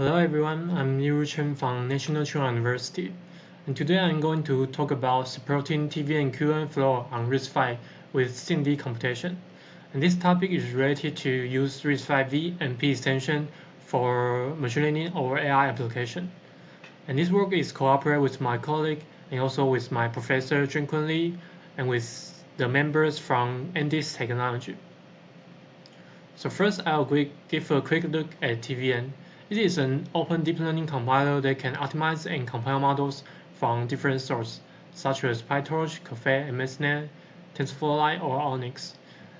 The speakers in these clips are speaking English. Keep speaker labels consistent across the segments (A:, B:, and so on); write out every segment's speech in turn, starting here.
A: Hello everyone, I'm Liu Chen from National Tsing Hua University, and today I'm going to talk about supporting TVM QN flow on RISC-V with SIMD computation. And this topic is related to use RISC-V and P extension for machine learning or AI application. And this work is cooperated with my colleague and also with my professor Jenq-Kuen Lee and with the members from Andes Technology. So first I'll give a quick look at TVM it is an open deep learning compiler that can optimize and compile models from different sources, such as PyTorch, Caffe, MXNet, TensorFlow or ONNX.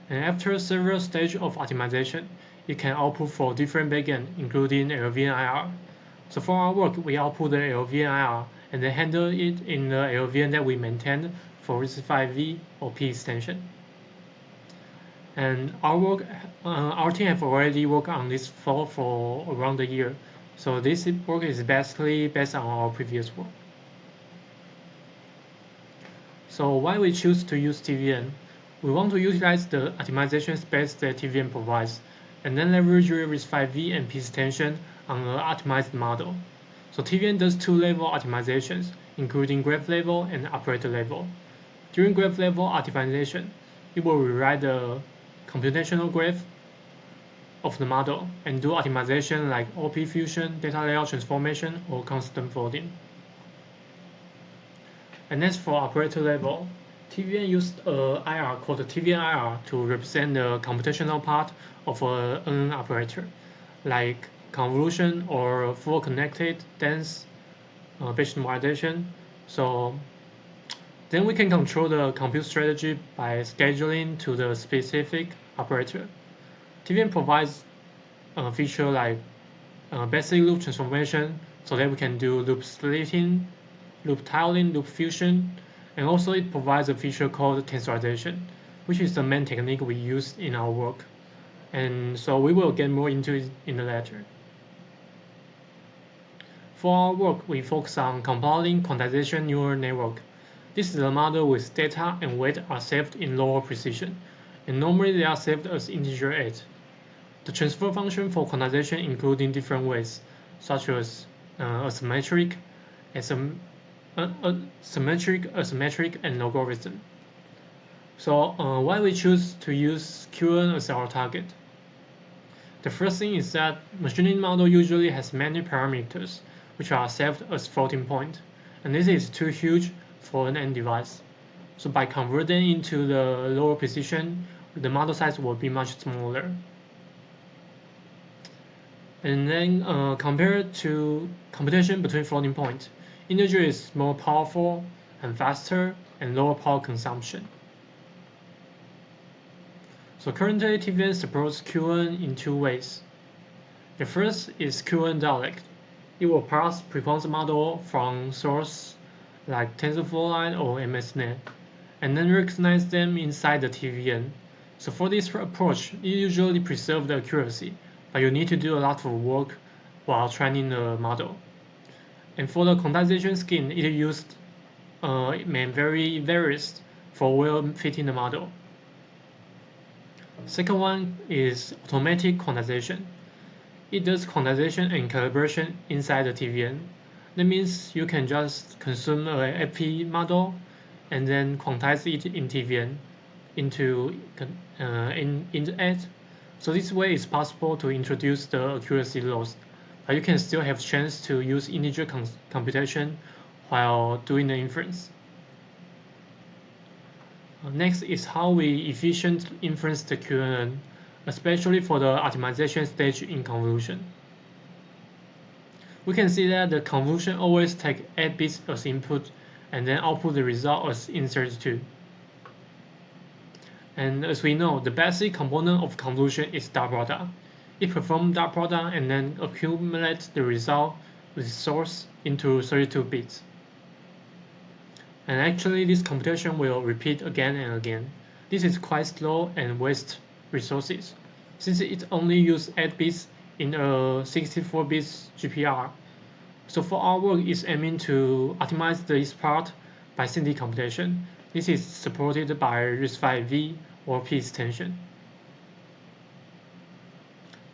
A: And after several stages of optimization, it can output for different backends, including LLVM IR. So for our work, we output the LLVM IR and then handle it in the LLVM that we maintain for RISC-V or P extension. And our work, uh, our team have already worked on this flow for around a year. So this work is basically based on our previous work. So why we choose to use TVM? We want to utilize the optimization space that TVM provides, and then leverage RISC-V and P extension on an optimized model. So TVM does two-level optimizations, including graph level and operator level. During graph level optimization, it will rewrite the computational graph of the model and do optimization like OP fusion, data layout transformation, or constant folding. And as for operator level, TVM used a IR called TVM IR to represent the computational part of a NN operator, like convolution or full connected dense uh, normalization. So then we can control the compute strategy by scheduling to the specific operator. TVM provides a feature like uh, basic loop transformation so that we can do loop splitting, loop tiling, loop fusion, and also it provides a feature called tensorization, which is the main technique we use in our work. And so we will get more into it in the later. For our work, we focus on compiling quantization neural network this is a model with data and weight are saved in lower precision, and normally they are saved as integer 8. The transfer function for quantization including different ways, such as uh, asymmetric, asym uh, uh, symmetric, asymmetric, and logarithm. So uh, why we choose to use QN as our target? The first thing is that machine learning model usually has many parameters, which are saved as floating point, and this is too huge for an end device. So by converting into the lower precision, the model size will be much smaller. And then uh, compared to computation between floating point, integer is more powerful and faster and lower power consumption. So currently TVM supports QN in two ways. The first is QN dialect. It will parse preponderance model from source like TensorFlow Lite or MXNet, and then recognize them inside the TVM. So for this approach, you usually preserve the accuracy, but you need to do a lot of work while training the model. And for the quantization scheme, it used uh, very varies for well fitting the model. Second one is automatic quantization. It does quantization and calibration inside the TVM. That means you can just consume a FP model and then quantize it in TVM into uh, in it. So this way it's possible to introduce the accuracy loss, but you can still have chance to use integer computation while doing the inference. Next is how we efficient inference the QNN, especially for the optimization stage in convolution we can see that the convolution always take 8 bits as input and then output the result as int32. And as we know, the basic component of convolution is dot product. It performs dot product and then accumulates the result with source into 32 bits. And actually this computation will repeat again and again. This is quite slow and waste resources, since it only uses 8 bits in a 64 bits GPR. So for our work is aiming to optimize this part by SIMD computation. This is supported by RISC-V or P extension.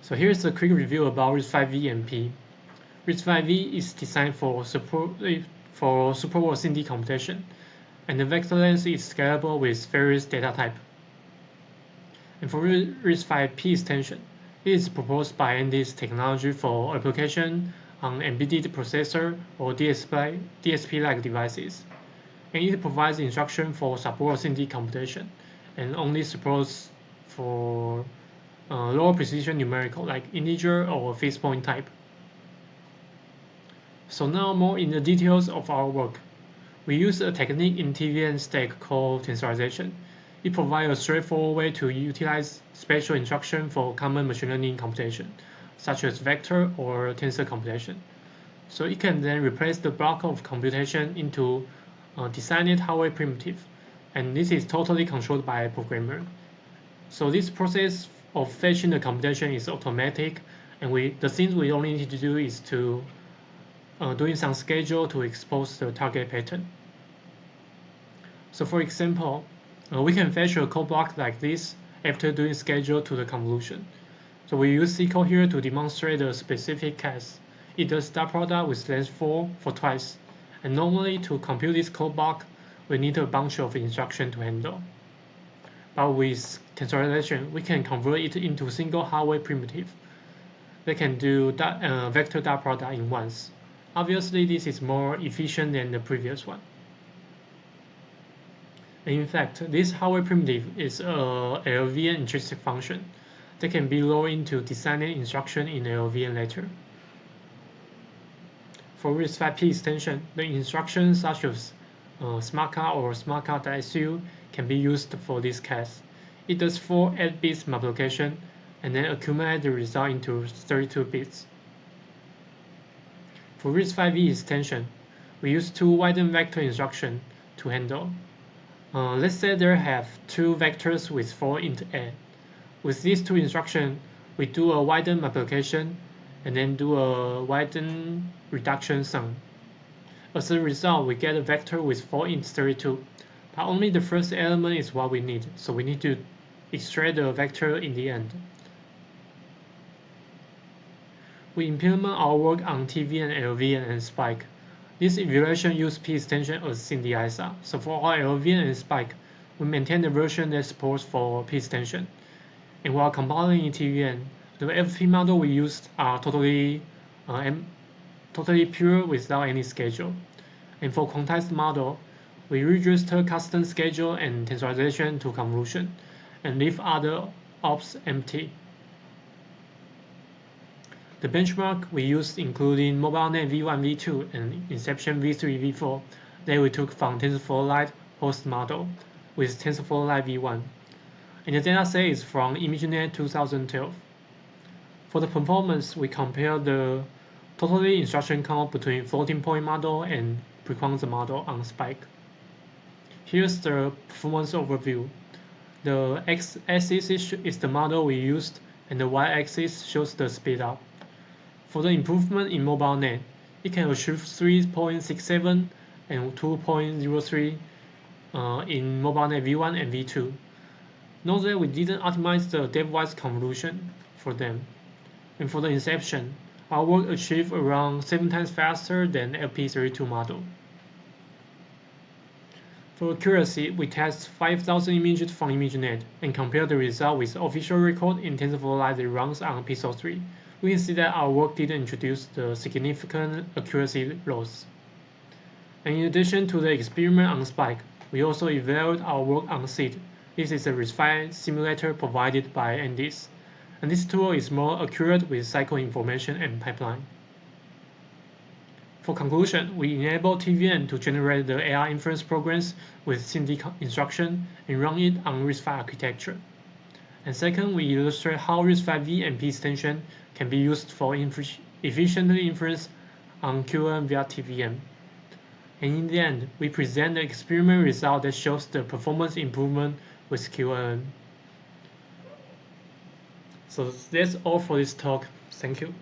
A: So here's a quick review about RISC-V and P. RISC-V is designed for support for superworld SIMD computation, and the vector length is scalable with various data type. And for RISC-V extension, it is proposed by Andes technology for application on embedded processor or DSP-like DSP devices. And it provides instruction for support SIMD computation and only supports for uh, lower precision numerical like integer or fixed point type. So now more in the details of our work. We use a technique in TVM stack called tensorization. It provides a straightforward way to utilize special instruction for common machine learning computation, such as vector or tensor computation. So it can then replace the block of computation into a designed hardware primitive, and this is totally controlled by a programmer. So this process of fetching the computation is automatic, and we the things we only need to do is to uh, doing some schedule to expose the target pattern. So for example, uh, we can fetch a code block like this after doing schedule to the convolution. So we use SQL here to demonstrate the specific case. It does dot product with length 4 for twice. And normally to compute this code block, we need a bunch of instruction to handle. But with tensorization, we can convert it into single hardware primitive. They can do dot, uh, vector dot product in once. Obviously, this is more efficient than the previous one. In fact, this hardware primitive is a LLVM intrinsic function that can be loaded into designing instruction in LLVM later. For RISC-V extension, the instructions such as uh, smaqa or smaqa.su can be used for this case. It does 4 8 bits multiplication and then accumulate the result into 32 bits. For RISC-V extension, we use two widen vector instruction to handle. Uh, let's say there have two vectors with 4 int a. With these two instructions, we do a widen multiplication and then do a widen reduction sum. As a result, we get a vector with 4 int 32, but only the first element is what we need, so we need to extract the vector in the end. We implement our work on TVM, LLVM, and Spike. This evaluation uses P extension as synthesizer. So for our LLVM and Spike, we maintain the version that supports for P extension. And while compiling in TVM, the FP model we used are totally uh, totally pure without any schedule. And for quantized model, we register custom schedule and tensorization to convolution, and leave other ops empty. The benchmark we used including MobileNet V1, V2, and Inception V3, V4 that we took from TensorFlow Lite host model with TensorFlow Lite V1. And the dataset is from ImageNet 2012. For the performance, we compare the totally instruction count between floating point model and prequantum model on Spike. Here's the performance overview. The x-axis is the model we used, and the y-axis shows the speed up. For the improvement in MobileNet, it can achieve 3.67 and 2.03 uh, in MobileNet V1 and V2. Note that we didn't optimize the depthwise convolution for them. And for the inception, our work achieved around 7 times faster than FP32 model. For accuracy, we test 5,000 images from ImageNet and compare the result with official record in TensorFlow Lite that runs on Pixel 3. We can see that our work didn't introduce the significant accuracy loss. And in addition to the experiment on Spike, we also evaluated our work on SEED. This is a RISC-V simulator provided by Andes and this tool is more accurate with cycle information and pipeline. For conclusion, we enable TVM to generate the AI inference programs with SIMD instruction and run it on RISC-V architecture. And second, we illustrate how RISC-V and P extension can be used for efficiently inference on QNN via TVM. And in the end, we present the experiment result that shows the performance improvement with QNN. So that's all for this talk. Thank you.